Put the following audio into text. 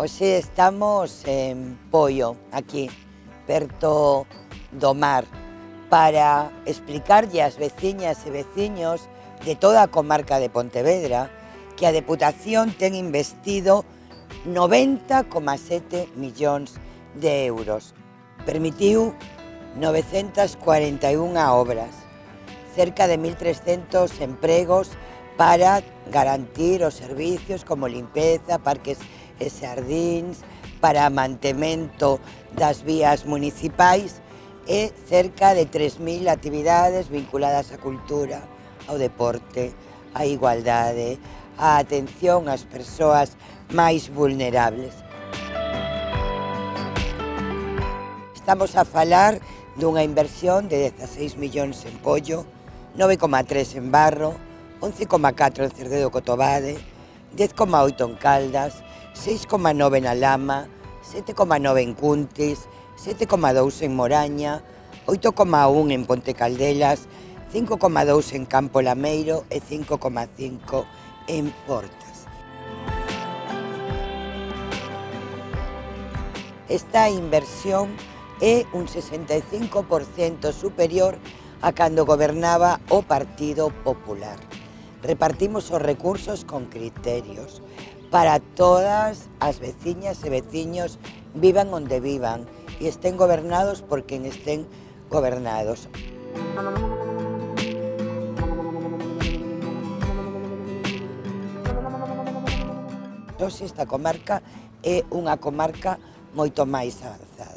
Hoxe estamos en Poio, aquí, perto do mar, para explicarlle ás veciñas e veciños de toda a comarca de Pontevedra que a Deputación ten investido 90,7 millóns de euros. Permitiu 941 obras, cerca de 1.300 empregos para garantir os servicios como limpeza, parques e xardíns, para mantemento das vías municipais e cerca de 3.000 actividades vinculadas á cultura, ao deporte, á igualdade, á atención ás persoas máis vulnerables. Estamos a falar dunha inversión de 16 millóns en pollo, 9,3 en barro, 11,4 en Cerdedo Cotobade, 10,8 en Caldas, 6,9 na Lama, 7,9 en Cuntis, 7,2 en Moraña, 8,1 en Ponte Caldelas, 5,2 en Campo Lameiro e 5,5 en Portas. Esta inversión é un 65% superior a cando gobernaba o Partido Popular. Repartimos os recursos con criterios para todas as veciñas e veciños vivan onde vivan e estén gobernados por quen estén gobernados. Hoxe esta comarca é unha comarca moito máis avanzada.